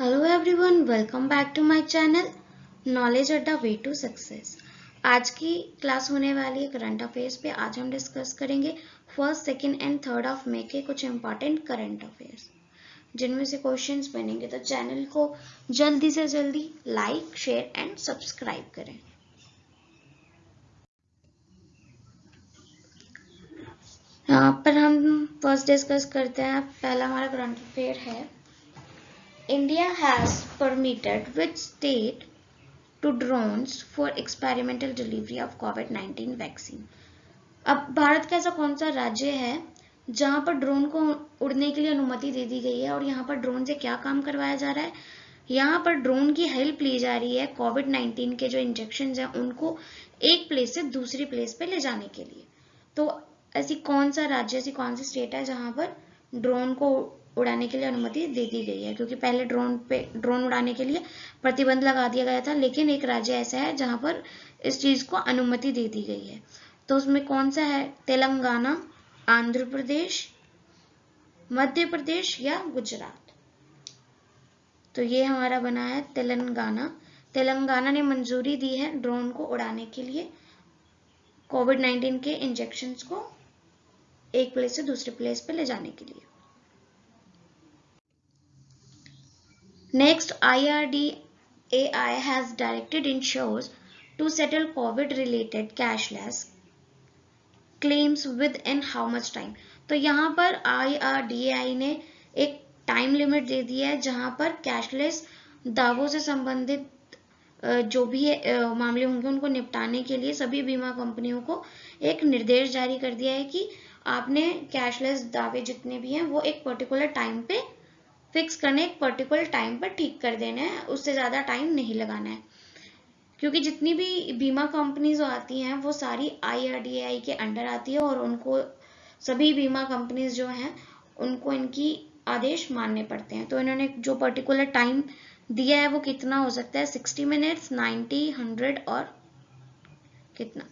Hello everyone welcome back to my channel knowledge Adda way to success आज की class होने वाली है करंट अफेयर्स पे आज हम डिस्कस करेंगे first second and third of May के कुछ इंपॉर्टेंट करंट अफेयर्स जिनमें से क्वेश्चंस बनेंगे तो चैनल को जल्दी से जल्दी लाइक शेयर एंड सब्सक्राइब करें। यहाँ पर हम फ़र्स्ट डिस्कस करते हैं। पहला हमारा करंट अफेयर है। India has permitted which state to drones for experimental delivery of COVID-19 vaccine? अब भारत का ऐसा कौन सा राज्य है जहाँ पर ड्रोन को उड़ने के लिए अनुमति दे दी गई है और यहाँ पर ड्रोन से क्या काम करवाया जा रहा है यहाँ पर ड्रोन की हेल्प ली जा रही है कोविड 19 के जो इंजेक्शन हैं उनको एक प्लेस से दूसरी प्लेस पे ले जाने के लिए तो ऐसी कौन सा राज्य, ऐसी कौन सी स्टेट है जहाँ पर ड्रोन को उड़ाने के लिए अनुमति दे दी गई है, क्योंकि पहले ड्रोन पे ड्रोन उड़ाने के लिए प्रतिबंध लगा दिया गया था, लेकिन एक राज्य ऐसा है जहाँ पर इस चीज़ को अनुमति दे दी गई है। तो उसमें कौन सा है? तेलंगाना, आंध्र प्रदेश, मध्य प्रदेश या गुजरात? तो ये हमारा बना है तेलंगाना। तेलंगाना ने मंजूरी दी है ड्रोन को उड़ाने के लिए। कोविड 19 के इंजेक्शन को एक प्लेस से दूसरे प्लेस पे ले जाने के लिए। Next, IRDAI has directed insurers to settle COVID-related cashless claims within how much time? तो यहाँ पर IRDAI ने एक टाइम लिमिट दे दिया है जहाँ पर कैशलेस दावों से संबंधित जो भी मामले होंगे उनको निपटाने के लिए सभी बीमा कंपनियों को एक निर्देश जारी कर दिया है कि आपने कैशलेस दावे जितने भी हैं वो एक पर्टिकुलर टाइम पे फिक्स करने एक पर्टिकुलर टाइम पर ठीक कर देना है, उससे ज़्यादा टाइम नहीं लगाना है। क्योंकि जितनी भी बीमा कंपनीज़ आती हैं, वो सारी आईआरडीआई के अंडर आती है और उनको, सभी बीमा कंपनीज़ जो हैं, उनको इनकी आदेश मानने पड़ते हैं। तो इन्होंने जो पर्टिकुलर टाइम दिया है, वो कितना हो सकता है? सिक्सटी मिनट्स नाइन्टी हंड्रेड और कितना?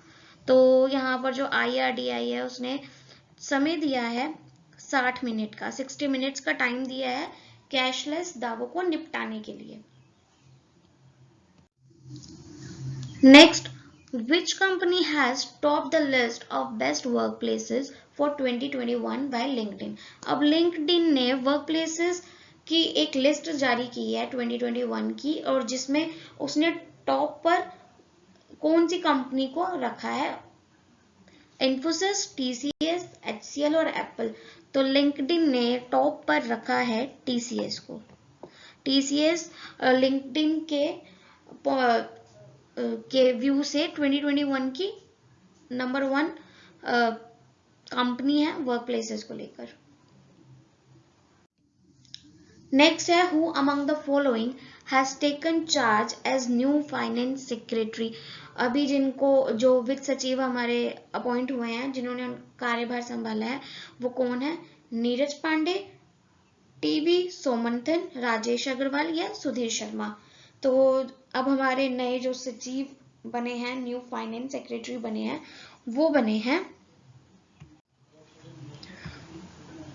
तो यहाँ पर जो आईआरडीआई है, उसने समय दिया है साठ मिनट का। सिक्सटी मिनट्स का टाइम दिया है कैशलेस दावों को निपटाने के लिए। Next which company has top the list of best work places for 2021 by LinkedIn अब लिंक्डइन ने वर्क प्लेसेस की एक लिस्ट जारी की है 2021 की, और जिसमें उसने टॉप पर कौन सी कंपनी को रखा है? इन्फोसिस टीसीएस एचसीएल और एप्पल तो लिंक्डइन ने टॉप पर रखा है टीसीएस को। टीसीएस लिंक्डइन के के व्यू से 2021 की नंबर वन कंपनी है वर्क प्लेसेस को लेकर। नेक्स्ट है who among the following has taken charge as new finance secretary. अभी जिनको, जो वित्त सचिव हमारे अपॉइंट हुए हैं, जिन्होंने कार्यभार संभाला है, वो कौन है? नीरज पांडे टीवी सोमंथन, राजेश अग्रवाल या सुधीर शर्मा। तो अब हमारे नए जो सचिव बने हैं न्यू फाइनेंस सेक्रेटरी बने हैं, वो बने हैं।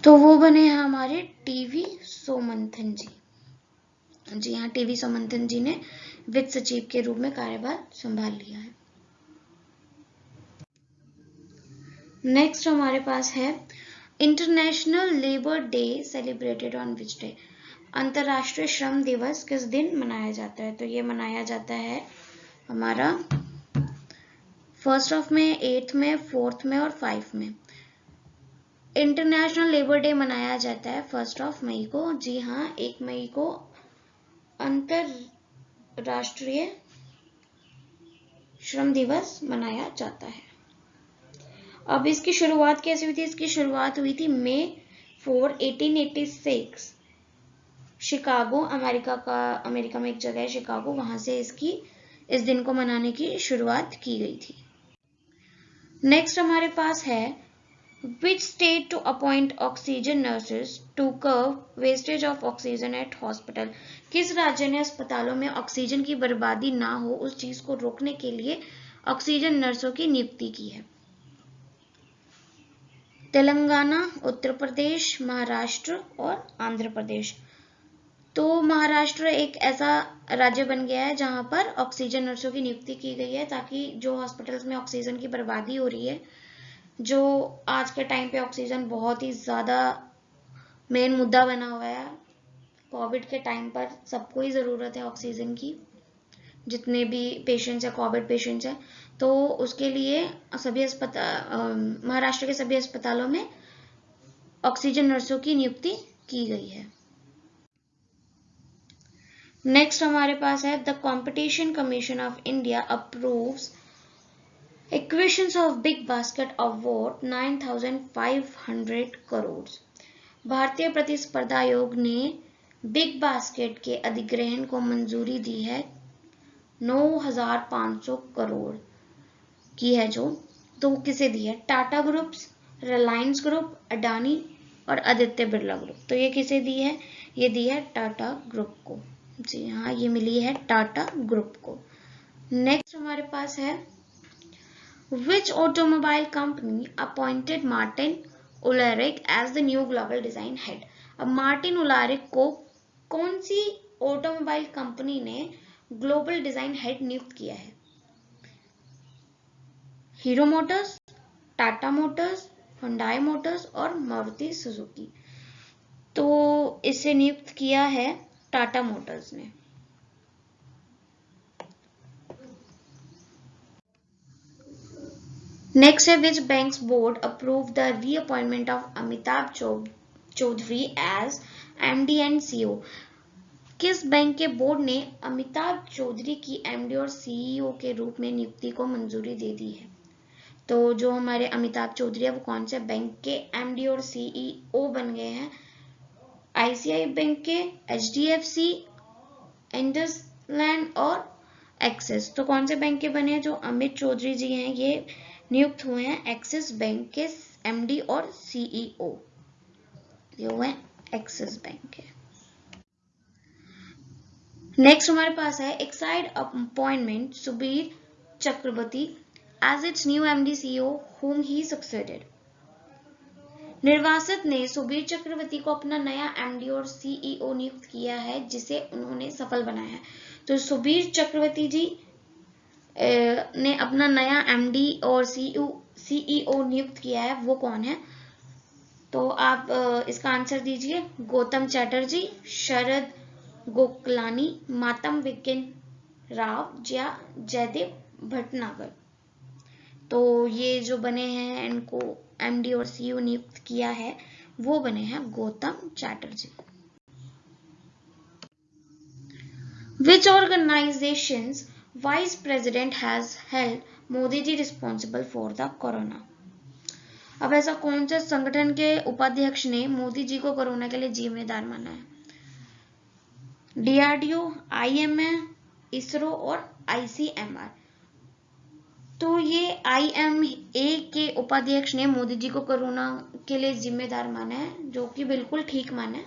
तो वो बने हैं हमारे टीवी सोमंथन जी। जी हाँ टीवी सोमंथन जी ने वित्त सचिव के रूप में कार्यभार संभाल लिया है। नेक्स्ट हमारे पास है international labour day celebrated on which day अंतरराष्ट्रीय श्रम दिवस किस दिन मनाया जाता है? तो ये मनाया जाता है हमारा first of May eighth May fourth May और फाइव में। इंटरनेशनल लेबर डे मनाया जाता है फ़र्स्ट ऑफ़ मई को। जी हाँ एक मई को अंतरराष्ट्रीय श्रम दिवस मनाया जाता है। अब इसकी शुरुआत कैसे हुई थी? इसकी शुरुआत हुई थी मे फोर 1886 शिकागो, अमेरिका का, अमेरिका में एक जगह है शिकागो, वहाँ से इसकी, इस दिन को मनाने की शुरुआत की गई थी। नेक्स्ट हमारे पास है which state to appoint oxygen nurses to curb wastage of oxygen at hospital? किस राज्य ने अस्पतालों में ऑक्सीजन की बर्बादी ना हो, उस चीज़ को रोकने के लिए ऑक्सीजन नर्सों की नियुक्ति की है? तेलंगाना, उत्तर प्रदेश, महाराष्ट्र और आंध्र प्रदेश। तो महाराष्ट्र एक ऐसा राज्य बन गया है जहाँ पर ऑक्सीजन नर्सों की नियुक्ति की गई है ताकि जो हॉस्पिटल्स में ऑक्सीजन की बर्बादी हो रही है जो आज के टाइम पे ऑक्सीजन बहुत ही ज़्यादा मेन मुद्दा बना हुआ है। कोविड के टाइम पर सबको ही ज़रूरत है ऑक्सीजन की। जितने भी पेशेंट्स हैं कोविड पेशेंट्स हैं तो उसके लिए सभी अस्पताल महाराष्ट्र के सभी अस्पतालों में ऑक्सीजन नर्सों की नियुक्ति की गई है। नेक्स्ट हमारे पास है the competition commission of India approves equations of Big Basket award 9500 crore भारतीय प्रतिस्पर्धा आयोग ने बिग बास्केट के अधिग्रहण को मंजूरी दी है 9500 करोड़ की है जो। तो किसे दी है? टाटा ग्रुप्स रिलायंस ग्रुप अडानी और आदित्य बिरला ग्रुप तो ये किसे दी है? ये दी है टाटा ग्रुप को। जी हाँ ये मिली है टाटा ग्रुप को। नेक्स्ट हमारे पास है which automobile company appointed Martin Uhlarik as the new global design head अब मार्टिन उलारिक को कौन सी ऑटोमोबाइल कंपनी ने ग्लोबल डिज़ाइन हेड नियुक्त किया है? Hero Motors Tata Motors Hyundai Motors और मारुति सुजुकी तो इसे नियुक्त किया है टाटा मोटर्स ने। नेक्स्ट है which banks board approve the reappointment of Amitabh Chaudhary as MD and CEO किस बैंक के बोर्ड ने अमिताभ चौधरी की एमडी और सीईओ के रूप में नियुक्ति को मंजूरी दे दी है? तो जो हमारे अमिताभ चौधरी है, वो कौन से बैंक के एमडी और सीईओ बन गए हैं? आईसीआई बैंक के H D F C IndusInd और एक्सेस तो कौन से बैंक के बने हैं जो अमित चौधरी जी हैं? ये नियुक्त हुए हैं एक्सिस बैंक के एमडी और सीईओ ये हुए एक्सिस बैंक के। नेक्स्ट हमारे पास है Exide appointment Subir Chakraborty as its new MD CEO whom he succeeded. निर्वासित ने सुबीर चक्रवर्ती को अपना नया एमडी और सीईओ नियुक्त किया है, जिसे उन्होंने सफल बनाया है। तो सुबीर चक्रवर्ती जी ने अपना नया एमडी और सीईओ सीईओ नियुक्त किया है, वो कौन है? तो आप इसका आंसर दीजिए। गौतम चैटर्जी, शरद गोकलानी, मातम विज्ञान राव या जयदेव भटनागर। तो ये जो बने हैं, इनको एमडी और सीईओ नियुक्त किया है, वो बने हैं Gautam Chatterjee. Which organization vice president has held Modi ji responsible for the corona अब ऐसा कौन से संगठन के उपाध्यक्ष ने मोदी जी को कोरोना के लिए जिम्मेदार माना है? डीआरडीओ आईएमए इसरो और आईसीएमआर तो ये आईएमए के उपाध्यक्ष ने मोदी जी को कोरोना के लिए जिम्मेदार माना है, जो कि बिल्कुल ठीक माना है।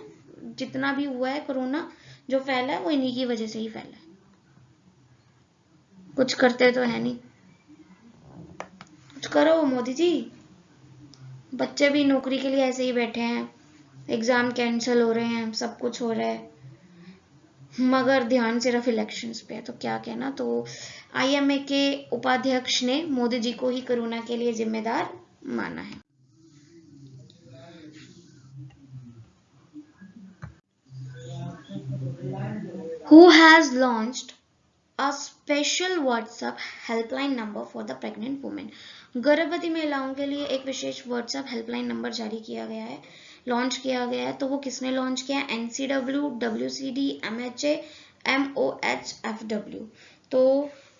जितना भी हुआ है कोरोना, जो फैला है, वो इन्हीं की वजह से ही फैला है। कुछ करते तो है नहीं। कुछ करो मोदी जी। बच्चे भी नौकरी के लिए ऐसे ही बैठे हैं। एग्ज़ाम कैंसिल हो रहे हैं, सब कुछ हो रहा है। मगर ध्यान सिर्फ़ इलेक्शंस पे है तो क्या कहना? तो आईएमए के उपाध्यक्ष ने मोदी जी को ही कोरोना के लिए जिम्मेदार माना है। Who has launched a special WhatsApp helpline number for the pregnant women. गर्भवती महिलाओं के लिए एक विशेष WhatsApp हेल्पलाइन नंबर जारी किया गया है। लॉन्च किया गया है तो वो किसने लॉन्च किया? है NCW W C D M H M O H F W तो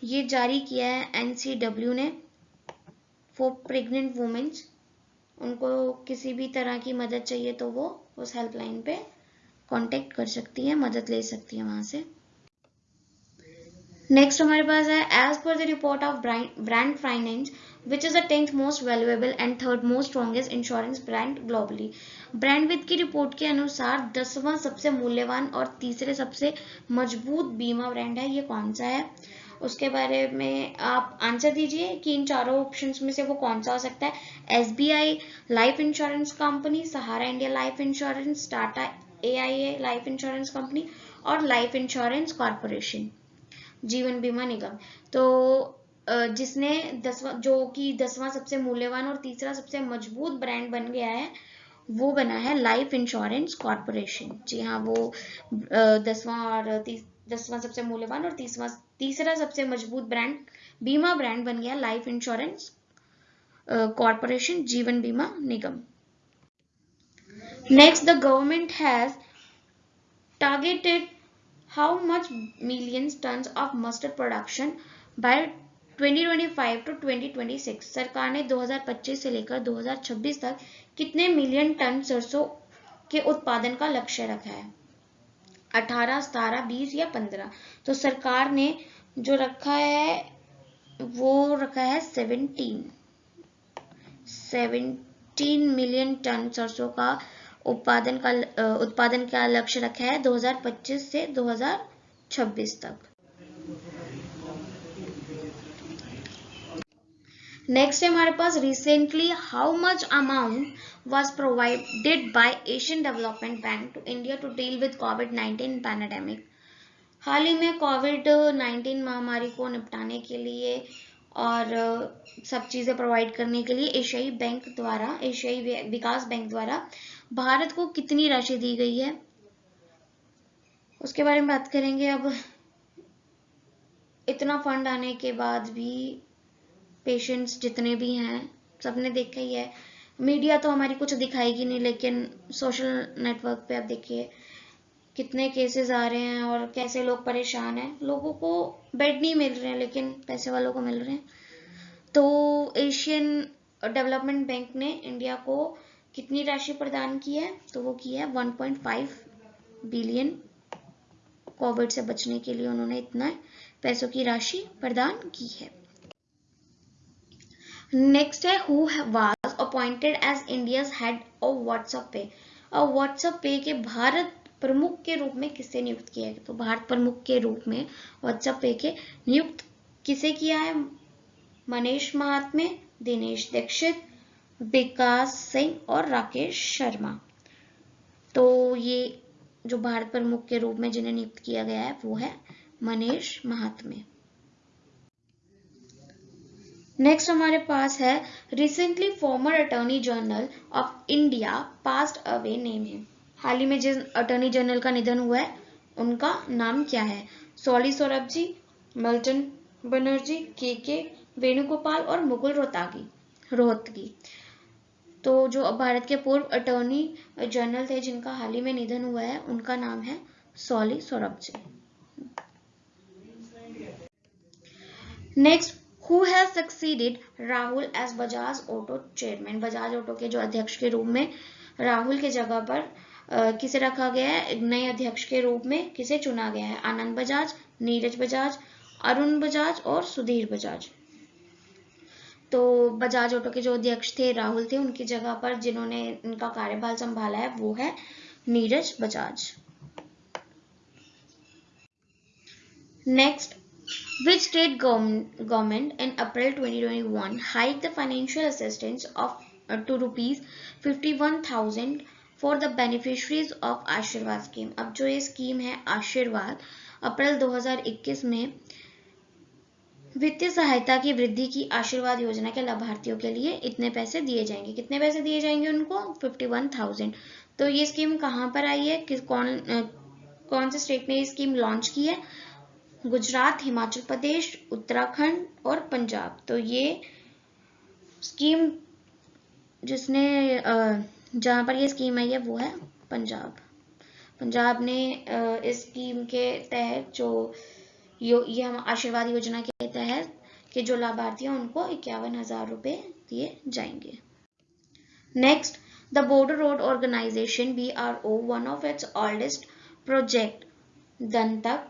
ये जारी किया है एनसीडब्ल्यू ने फॉर प्रेग्नेंट वुमेन्स उनको किसी भी तरह की मदद चाहिए तो वो उस हेल्पलाइन पे कांटेक्ट कर सकती है, मदद ले सकती है वहाँ से। नेक्स्ट हमारे पास है as per the report of brand finance which is the tenth most valuable and third most strongest insurance brand globally brand with की रिपोर्ट के अनुसार दसवां सबसे मूल्यवान और तीसरे सबसे मज़बूत बीमा ब्रांड है, ये कौन सा है? उसके बारे में आप आंसर दीजिए कि इन चारों ऑप्शंस में से वो कौन सा हो सकता है? S B I life insurance company Sahara India life insurance Tata A I A life insurance company और लाइफ इंश्योरेंस कॉरपोरेशन जीवन बीमा निगम। तो जिसने दसवा, जो कि दसवां सबसे मूल्यवान और तीसरा सबसे मज़बूत ब्रांड बन गया है, वो बना है लाइफ इंश्योरेंस कॉरपोरेशन। जी हाँ वो दसवां और दसवां सबसे मूल्यवान और तीसवा, तीसरा सबसे मज़बूत ब्रांड, बीमा ब्रांड बन गया लाइफ इंश्योरेंस कॉरपोरेशन जीवन बीमा निगम। Next the government has targeted how much millions tons of mustard production by 2025 to 2026 सरकार ने 2025 से लेकर 2026 तक कितने मिलियन टन सरसों के उत्पादन का लक्ष्य रखा है? 18, 17, 20 या 15 तो सरकार ने जो रखा है वो रखा है 17 17 मिलियन टन सरसों का उत्पादन का उत्पादन का लक्ष्य रखा है 2025 से 2026 तक नेक्स्ट है हमारे पास recently how much amount was provided by Asian Development Bank to India to deal with COVID-19 pandemic. हाल ही में कोविड 19 महामारी को निपटाने के लिए और सब चीज़ें प्रोवाइड करने के लिए एशियाई बैंक द्वारा एशियाई विकास बैंक द्वारा भारत को कितनी राशि दी गई है? उसके बारे में बात करेंगे अब। इतना फंड आने के बाद भी पेशेंट्स जितने भी हैं, सबने देखा ही है। मीडिया तो हमारी कुछ दिखाएगी नहीं, लेकिन सोशल नेटवर्क पे आप देखिए, कितने केसेस आ रहे हैं और कैसे लोग परेशान हैं। लोगों को बेड नहीं मिल रहे हैं, लेकिन पैसे वालों को मिल रहे हैं। तो एशियन डेवलपमेंट बैंक ने इंडिया को कितनी राशि प्रदान की है? तो वो की है 1.5 बिलियन कोविड से बचने के लिए उन्होंने इतना पैसों की राशि प्रदान की है। नेक्स्ट है who was appointed as India's head of WhatsApp pay और व्हाट्सएप पे के भारत प्रमुख के रूप में किसे नियुक्त किया है तो भारत प्रमुख के रूप में व्हाट्सएप पे के नियुक्त किसे किया है? मनीष महात्मे, दिनेश दीक्षित विकास सिंह और राकेश शर्मा। तो ये जो भारत प्रमुख के रूप में जिन्हें नियुक्त किया गया है, वो है मनीष महात्मे। नेक्स्ट हमारे पास है recently former attorney general of India passed away name है। हाल ही में जिस अटॉर्नी जनरल का निधन हुआ है, उनका नाम क्या है? सोली सौरभ जी, मल्टन बनर्जी, के के, वेणुगोपाल और मुकुल रोहतागी। रोहतगी। तो जो भारत के पूर्व अटॉर्नी जनरल थे, जिनका हाल ही में निधन हुआ है, उनका नाम है Soli Saurabh next who has succeeded Rahul as Bajaj Auto chairman Bajaj Auto के जो अध्यक्ष के रूप में राहुल के जगह पर किसे रखा गया है? नए अध्यक्ष के रूप में किसे चुना गया है? आनंद बजाज नीरज बजाज अरुण बजाज और सुधीर बजाज तो बजाज ऑटो के जो अध्यक्ष थे, राहुल थे, उनकी जगह पर जिन्होंने इनका कार्यभार संभाला है, वो है Neeraj Bajaj. Next which state government in April 2021 twenty one the financial assistance of two rupees fifty one thousand for the beneficiaries of Ashirwad scheme अब जो ये स्कीम है आशीर्वाद अप्रैल 2021 में वित्तीय सहायता की वृद्धि की आशीर्वाद योजना के लाभार्थियों के लिए इतने पैसे दिए जाएँगे। कितने पैसे दिए जाएँगे उनको? 51,000 तो ये स्कीम कहाँ पर आई है? किस कौन कौन से स्टेट ने ये स्कीम लॉन्च की है? गुजरात हिमाचल प्रदेश उत्तराखंड और पंजाब। तो ये स्कीम जिसने जहाँ पर ये स्कीम आई है वो है पंजाब। पंजाब ने इस स्कीम के तहत जो ये हम आशीर्वाद योजना के तहत के जो लाभार्थी हैं, उनको इक्यावन हज़ार रुपए दिए जाएँगे। Next the border road organisation B R O one of its oldest project Dantak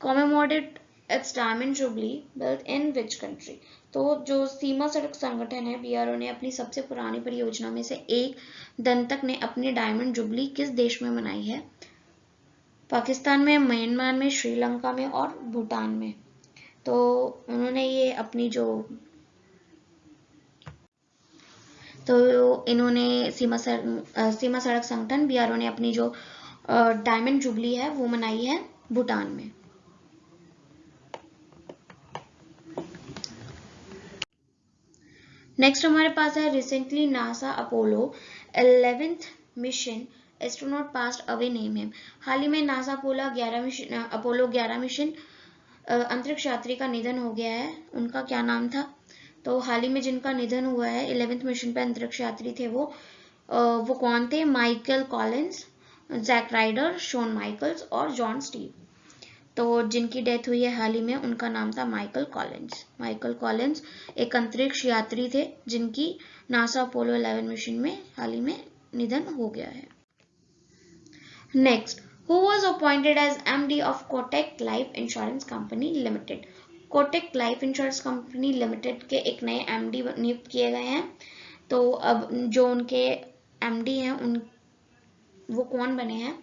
commemorated its diamond jubilee, built in which country. तो जो सीमा सड़क संगठन है बीआरओ ने अपनी सबसे पुरानी परियोजना में से एक दंतक ने अपनी डायमंड जुबली किस देश में मनाई है? पाकिस्तान में, म्यांमार में, श्रीलंका में और भूटान में। तो उन्होंने ये अपनी जो तो इन्होंने सीमा सीमा सड़क संगठन बीआरओ ने अपनी जो डायमंड जुबली है, वो मनाई है भूटान में। नेक्स्ट हमारे पास है recently NASA Apollo eleventh mission astronaut passed away name है हाल ही में नासा अपोलो ग्यारह मिशन अपोलो ग्यारह मिशन अंतरिक्ष यात्री का निधन हो गया है। उनका क्या नाम था? तो हाल ही में जिनका निधन हुआ है इलेवेंथ मिशन पे अंतरिक्ष यात्री थे वो वो कौन थे? Michael Collins Jack Rider Shawn Michaels और जॉन स्टीव तो जिनकी डेथ हुई है हाल ही में, उनका नाम था माइकल कॉलिंस माइकल कॉलिंस एक अंतरिक्ष यात्री थे, जिनकी नासा अपोलो 11 मिशन में हाल ही में निधन हो गया है। Next who was appointed as MD of Kotak Life Insurance Company Limited Kotak Life Insurance Company Limited के एक नए एमडी नियुक्त किए गए हैं। तो अब जो उनके एमडी हैं, उन, वो कौन बने हैं?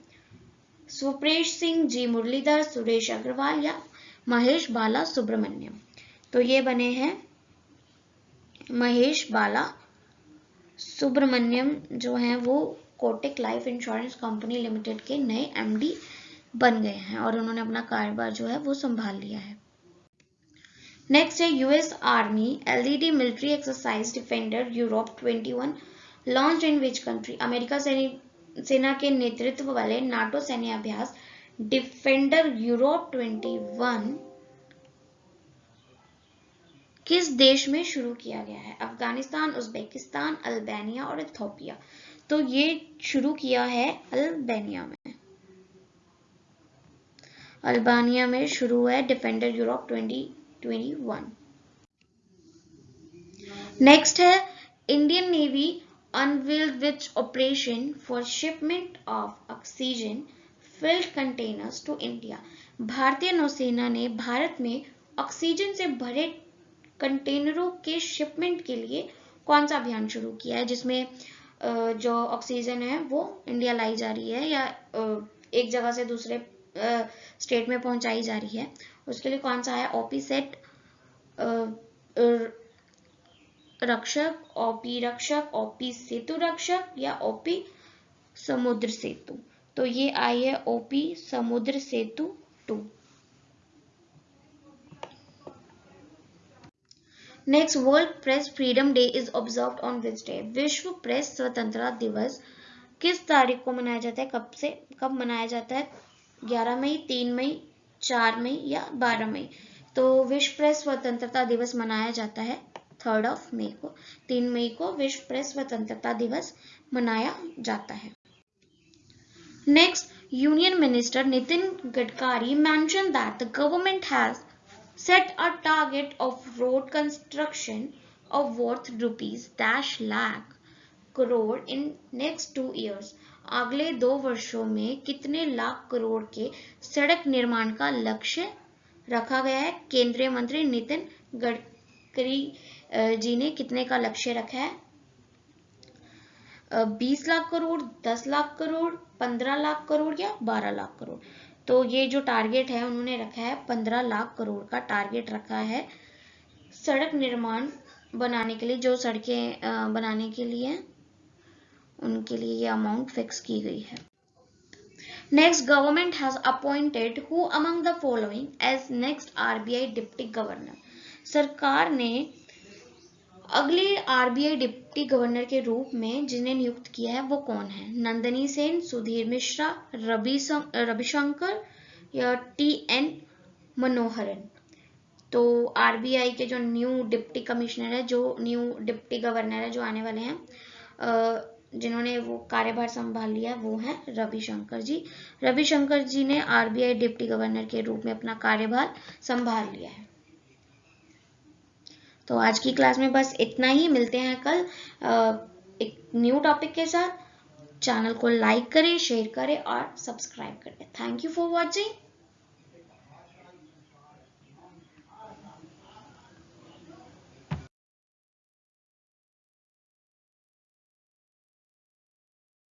सुप्रेश सिंह, जी मुरलीधर, सुरेश अग्रवाल या महेश बाला सुब्रमण्यम। तो ये बने हैं महेश बाला सुब्रमण्यम जो हैं, वो Kotak Life Insurance Company Limited के नए एमडी बन गए हैं और उन्होंने अपना कारोबार जो है वो संभाल लिया है। नेक्स्ट है US army led military exercise Defender Europe 21 launch in which country America सेना के नेतृत्व वाले नाटो सैन्य अभ्यास डिफेंडर यूरोप 21 किस देश में शुरू किया गया है? अफ़गानिस्तान, उज्बेकिस्तान, अल्बानिया और इथोपिया। तो ये शुरू किया है अल्बानिया में अल्बानिया में शुरू है डिफेंडर यूरोप 2021 नेक्स्ट है, Indian Navy unveiled which operation for shipment of oxygen filled containers to India. भारतीय नौसेना ने भारत में ऑक्सीजन से भरे कंटेनरों के शिपमेंट के लिए कौन सा अभियान शुरू किया है, जिसमें जो ऑक्सीजन है, वो इंडिया लाई जा रही है या एक जगह से दूसरे स्टेट में पहुंचाई जा रही है। उसके लिए कौन सा है? OP set Rakshak OP Rakshak OP Setu Rakshak या ओपी समुद्र सेतु। तो ये आई है OP Samudra Setu two. Next world press freedom day is observe on which day विश्व प्रेस स्वतंत्रता दिवस किस तारीख को मनाया जाता है? कब से, कब मनाया जाता है? 11 मई 3 मई 4 मई या 12 मई? तो विश्व प्रेस स्वतंत्रता दिवस मनाया जाता है थर्ड ऑफ़ मई को। तीन मई को विश्व प्रेस स्वतंत्रता दिवस मनाया जाता है। Next union minister Nitin Gadkari mentioned that the government has set a target of road construction of worth rupees dash lakh crore in next two years अगले दो वर्षों में कितने लाख करोड़ के सड़क निर्माण का लक्ष्य रखा गया है? केंद्रीय मंत्री नितिन गडकरी जी ने कितने का लक्ष्य रखा है? बीस लाख करोड़ दस लाख करोड़ पंद्रह लाख करोड़ या बारह लाख करोड़ तो ये जो टारगेट है, उन्होंने रखा है पंद्रह लाख करोड़ का टारगेट रखा है सड़क निर्माण बनाने के लिए, जो सड़कें बनाने के लिए उनके लिए ये अमाउंट फिक्स की गई है। Next government has appointed who among the following as next RBI deputy governor सरकार ने अगले आरबीआई डिप्टी गवर्नर के रूप में जिन्हें नियुक्त किया है, वो कौन है? नंदनी सेन, सुधीर मिश्रा, रवि रविशंकर या टी एन मनोहरन? तो आरबीआई के जो न्यू डिप्टी कमिश्नर है, जो न्यू डिप्टी गवर्नर है, जो आने वाले हैं जिन्होंने वो कार्यभार संभाल लिया, वो है रविशंकर जी। रविशंकर जी ने आरबीआई डिप्टी गवर्नर के रूप में अपना कार्यभार संभाल लिया है। तो आज की क्लास में बस इतना ही, मिलते हैं कल एक न्यू टॉपिक के साथ। चैनल को लाइक करें शेयर करें और सब्सक्राइब करें। Thank you for watching